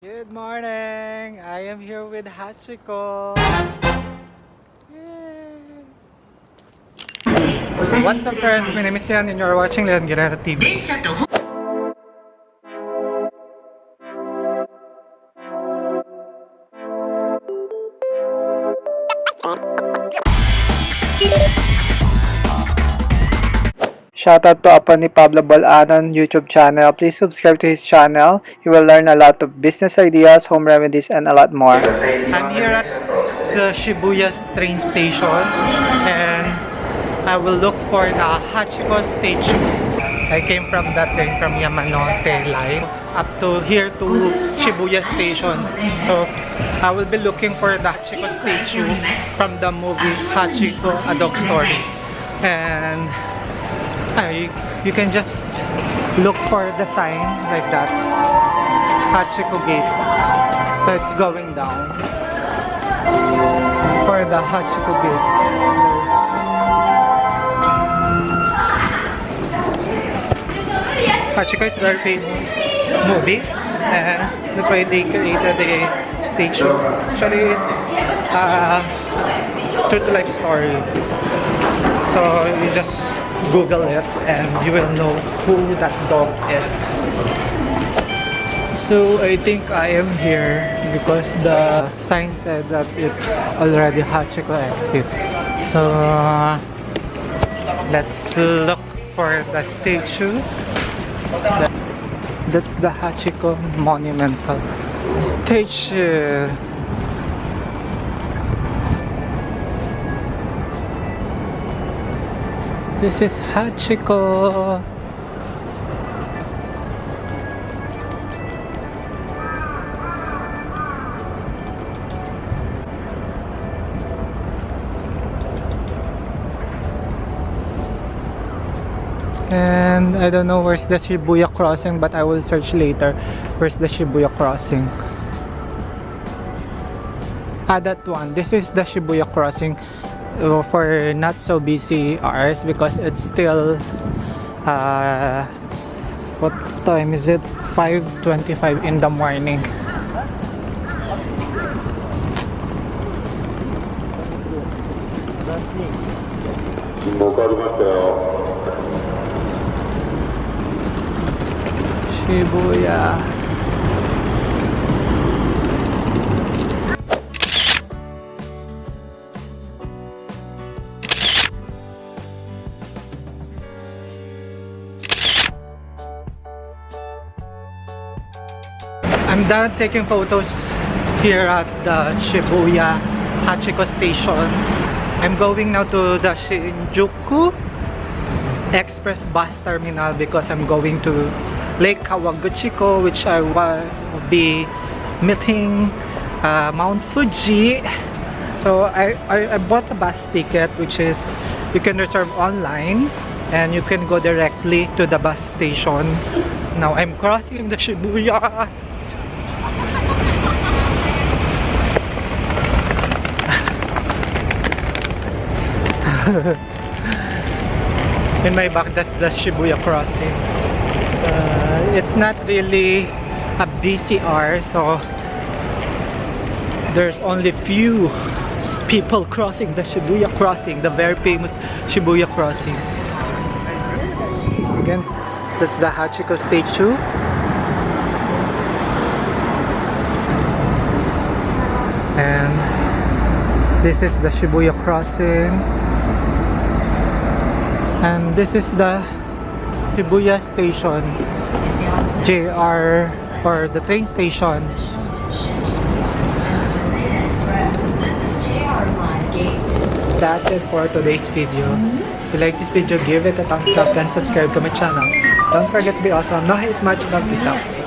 Good morning! I am here with Hachiko. Yay. What's up friends? My name is Leon and you're watching Leon Guerrero TV. Shout out to Apani Pablo Balanan YouTube channel. Please subscribe to his channel. You will learn a lot of business ideas, home remedies, and a lot more. I'm here at the Shibuya train station and I will look for the Hachiko statue. I came from that train from Yamanote Line up to here to Shibuya station. So I will be looking for the Hachiko statue from the movie Hachiko A Dog Story. And I, you can just look for the sign like that. Hachiko Gate. So it's going down. For the Hachiko Gate. Hachiko is very famous movie and that's why they created the statue. Actually, it's uh, true to life story. So you just Google it and you will know who that dog is. So I think I am here because the sign said that it's already Hachiko exit. So uh, let's look for the statue. That- That's the Hachiko Monumental Statue. This is Hachiko. And I don't know where's the Shibuya crossing, but I will search later. Where's the Shibuya crossing? Ah, that one. This is the Shibuya crossing for not so busy hours because it's still uh, what time is it? 5:25 in the morning. Shibuya. I'm done taking photos here at the Shibuya Hachiko station. I'm going now to the Shinjuku Express bus terminal because I'm going to Lake Kawaguchiko which I will be meeting uh, Mount Fuji. So I, I, I bought a bus ticket which is you can reserve online and you can go directly to the bus station. Now I'm crossing the Shibuya. in my back that's the Shibuya crossing. Uh, it's not really a BCR so there's only few people crossing the Shibuya crossing the very famous Shibuya crossing. Again that's the Hachiko statue and this is the Shibuya crossing and this is the Shibuya station JR or the train station. That's it for today's video. If you like this video give it a thumbs up and subscribe to my channel. Don't forget to be awesome. No hate much love peace out